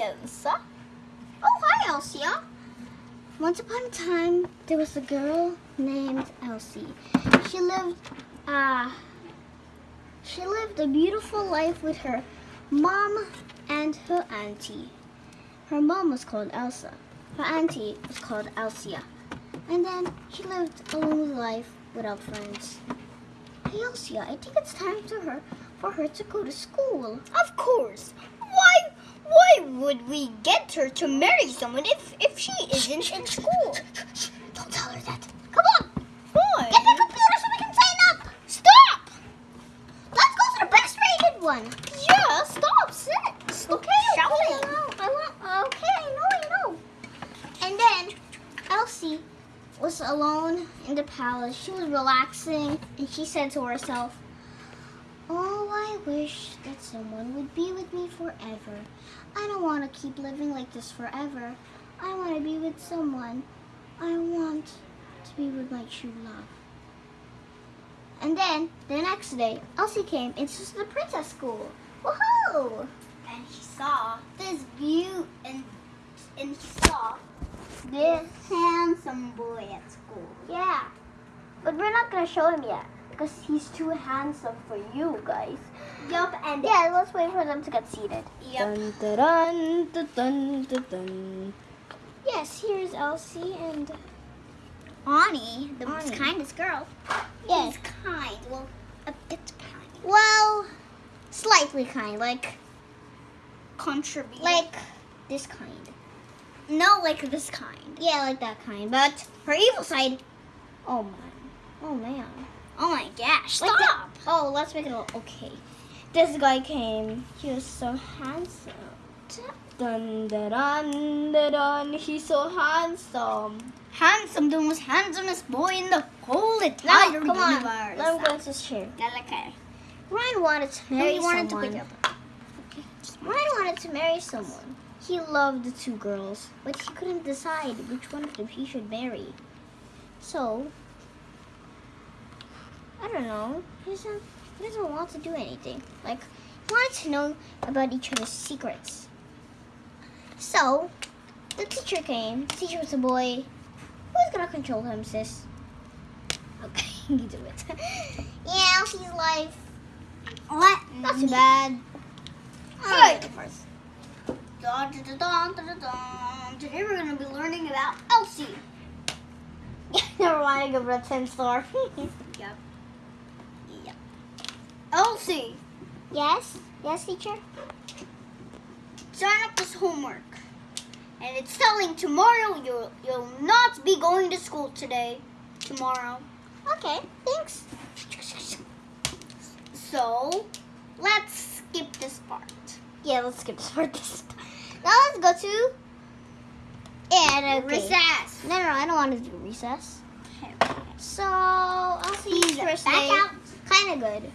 Elsa. Oh, hi, Elsia. Once upon a time, there was a girl named Elsie. She lived, uh, she lived a beautiful life with her mom and her auntie. Her mom was called Elsa. Her auntie was called Elsia. And then she lived a lonely life without friends. Hey, Elsia, I think it's time for her for her to go to school. Of course. Why would we get her to marry someone if, if she isn't in school? Don't tell her that. Come on, Why? get the computer so we can sign up. Stop! Let's go to the best rated one. Yeah, stop. Sit. Stop Okay, okay, shouting. I know, I want, okay, I know, I know. And then Elsie was alone in the palace. She was relaxing, and she said to herself, "Oh, I wish that someone would be with me forever. I don't want to keep living like this forever. I want to be with someone. I want to be with my true love." And then the next day, Elsie came into the princess school. Woohoo! And he saw this view and and he saw this handsome boy at school. Yeah. But we're not gonna show him yet because he's too handsome for you guys. Yup, and Yeah, let's wait for them to get seated. Yup. Dun, dun, dun, dun, dun, dun. Yes, here's Elsie and Ani, the most Ani. kindest girl, yeah. is kind. Well, a bit kind. Well, slightly kind, like Contribute. like this kind. no, like this kind. Yeah, like that kind. But her evil side. Oh man. Oh man. Oh my gosh! Like Stop. that- Oh, let's make it all okay. This guy came. He was so handsome. Dun, dun, dun, dun, dun. He's so handsome. Handsome, the most handsomest boy in the whole Now, entire come on. universe. Let him go chair. Okay. Uh, Ryan wanted to marry he wanted someone. to pick up. Ryan wanted to marry someone. He loved the two girls, but he couldn't decide which one of them he should marry. So, don't know. He doesn't, he doesn't want to do anything. Like, he wanted to know about each other's secrets. So, the teacher came. The teacher was a boy. Who's gonna control him, sis? Okay, you do it. yeah, she's life. What? Not too bad. Alright. Today we're going to be learning about Elsie. Never mind, I it a 10 star. Yep. Yep. Elsie, yes? Yes, teacher? sign up this homework. And it's telling tomorrow you'll you'll not be going to school today. Tomorrow. Okay, thanks. So let's skip this part. Yeah, let's skip this part this time. Now let's go to... And okay. Recess. No, no, no, I don't want to do recess. Okay. So, I'll see you back out. Kind of good.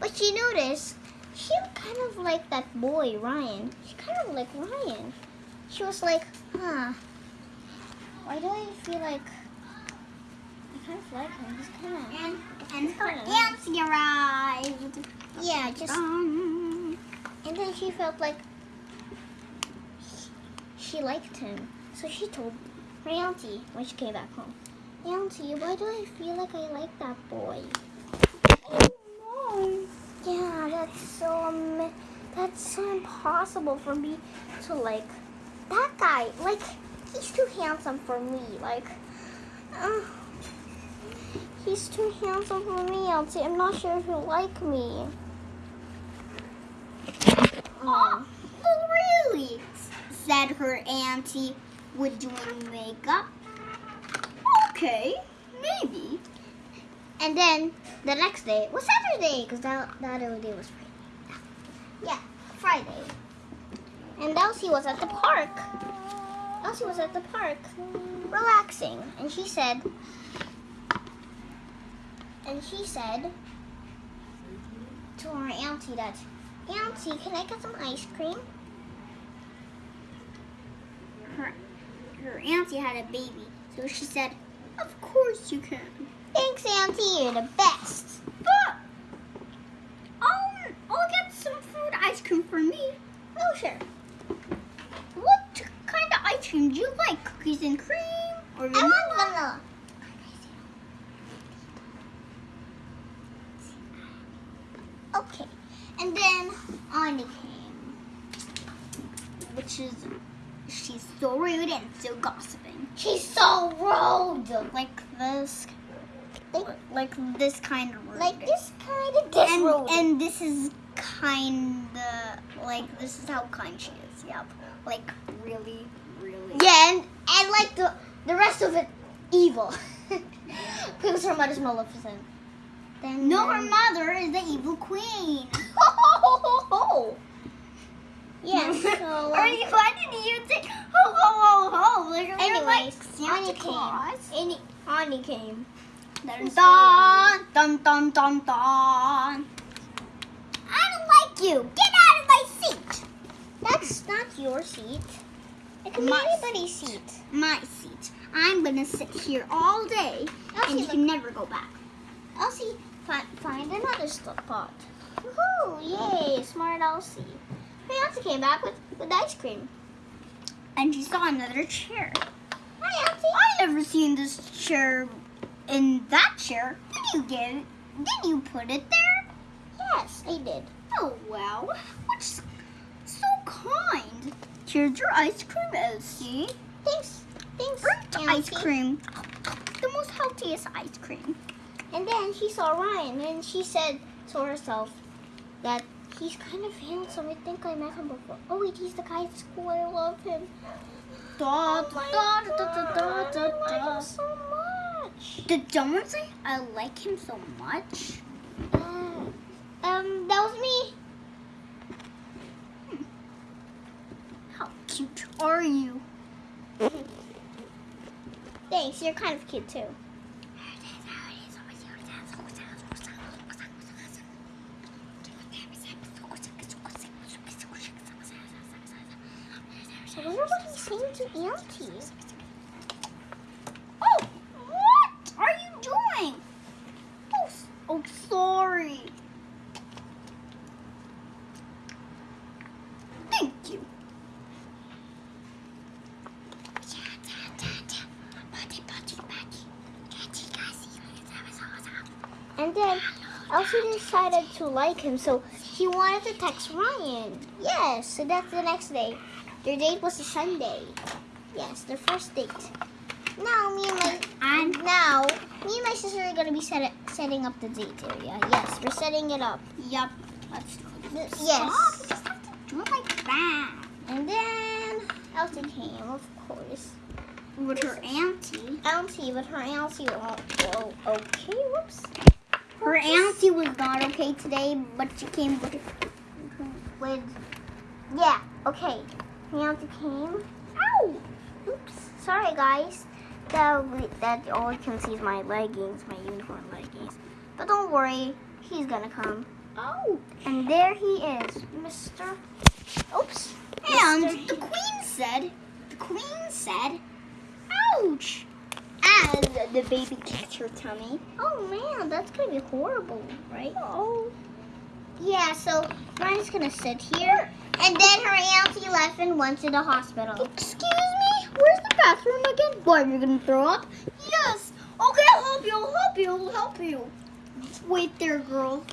But she noticed she kind of liked that boy, Ryan. She kind of liked Ryan. She was like, huh, why do I feel like I kind of like him? He's kind of, And and her Kinda arrived. yeah, just, Um, and then she felt like she liked him. So she told her auntie when she came back home, Auntie, why do I feel like I like that boy? oh Yeah, that's so ama- that's so impossible for me to like that guy. Like he's too handsome for me. Like uh, he's too handsome for me. Auntie. I'm not sure if he'll like me. Oh, really? Said her auntie with doing makeup. Okay, maybe. And then the next day was Saturday because that that other day was. Yeah, Friday. And Elsie was at the park. Elsie was at the park relaxing, and she said, and she said to her auntie that, Auntie, can I get some ice cream? Her her auntie had a baby, so she said, "Of course you can." Thanks, Auntie, you're the best. But I'll I'll get some food ice cream for me. Oh, sure. What kind of ice cream do you like? Cookies and cream or I vanilla? want vanilla. Okay, and then Anya came. Which is she's so rude and so gossiping. She's so rude. Like this, Like, like this kind of rude. like this kind of this and, rude. and this is kind like this is how kind she is. Yep. Like really, really. yeah, and, and like the the rest of it, evil. because her mother's Maleficent. Then No, her mother is the evil queen. Yeah. So. Are um, you? Why did you say ho ho ho ho? Like, you're like Anyways, Santa Claus. came. Any, Anya came. Dun dun dun dun dun. I don't like you. Get out of my seat. That's not your seat. It can be My anybody's seat. My seat. I'm gonna sit here all day, Elsie, and you can never go back. Elsie, find, find another spot. Woohoo! Yay, smart Elsie. Hey, Elsie came back with, with ice cream. And she saw another chair. Hi, Elsie. I never seen this chair in that chair. Did you get it? Did you put it there? Yes, I did. Oh so kind? Here's your ice cream, Elsie. Thanks. Thanks, Burnt ice cream. The most healthiest ice cream. And then she saw Ryan, and she said to herself that he's kind of handsome. I think I met him before. Oh wait, he's the guy at school. I love him. Da, Oh my da, da, God, da, da, I da, like da. him so much. Did someone say I like him so much? Uh, um, that was me. How cute are you? Thanks, you're kind of cute too. I wonder what he's saying to Auntie. Oh, what are you doing? Oh, s- oh sorry. Thank you. And then Elsie decided to like him, so she wanted to text Ryan. Yes, so that's the next day. Their date was a Sunday. Yes, their first date. Now me and my And now me and my sister are gonna be set, setting up the date area. Yes, we're setting it up. yep. Let's do this. Yes. Oh, Stop. You just have to do it like that. And then Elsie came, of course. With her auntie. Elsie, but her Elsie. Oh, oh, okay, whoops. Her auntie was not okay today, but she came with with yeah okay. Auntie came. Ow! Oops sorry guys. That that all you can see is my leggings my uniform leggings. But don't worry he's gonna come. Oh. And there he is Mr. oops And Mr. the queen said, the queen said, ouch, as the baby kicked her tummy. oh man that's gonna be horrible right oh yeah so Ryan's gonna sit here and then her auntie left and went to the hospital Excuse me, where's the bathroom again? What, you're gonna throw up? Yes. Okay, I'll help you, I'll help you, I'll help you. Wait there, girl.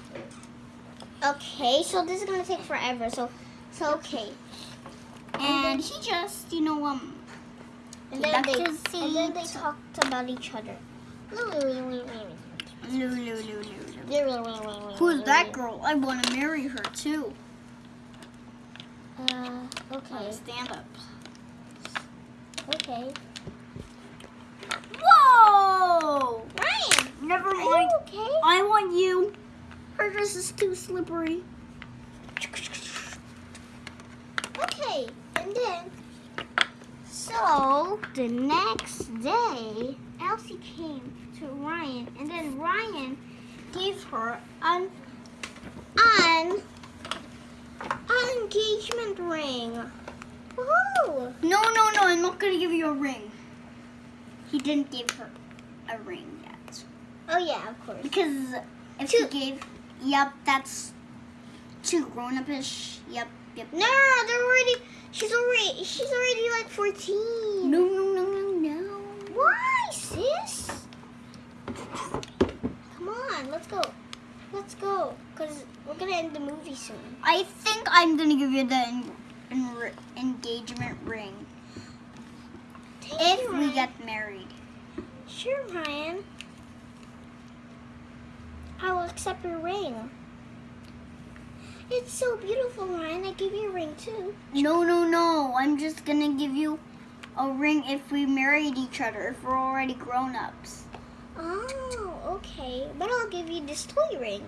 Okay, so this is gonna take forever. So, so okay. And he just, you know, um, And then they, and then they talked about each other. Who's that girl? I want to marry her too. Uh, okay, Stand up. okay. Whoa! Ryan, Never are you mind. okay? I want you. Her dress is too slippery. Okay, and then, so the next day, Elsie came to Ryan, and then Ryan gave her an an an engagement ring. Woohoo! No, no, no, I'm not gonna give you a ring. He didn't give her a ring yet. Oh yeah, of course. Because if Too- he gave, yep, that's too grown up ish. Yep, Yep. No, they're already. She's already. She's already like fourteen. No, no, no, no, no. Why, sis? Come on, let's go. Let's go, cause we're gonna end the movie soon. I think I'm gonna give you the en- en- engagement ring Thank if you, we get married. Sure, Ryan. I will accept your ring. It's so beautiful, Ryan. I give you a ring too. No, no, no. I'm just gonna give you a ring if we married each other, if we're already grown ups. Oh, okay. But I'll give you this toy ring.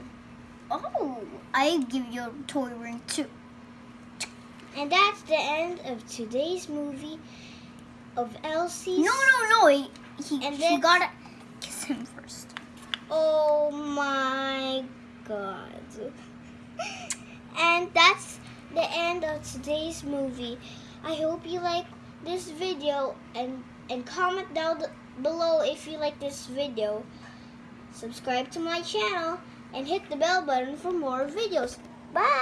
Oh, I give you a toy ring too. And that's the end of today's movie of Elsie. No, no, no. He, he, And she gotta kiss him first. Oh my god. And that's the end of today's movie. I hope you like this video and and comment down below if you like this video. Subscribe to my channel and hit the bell button for more videos. Bye.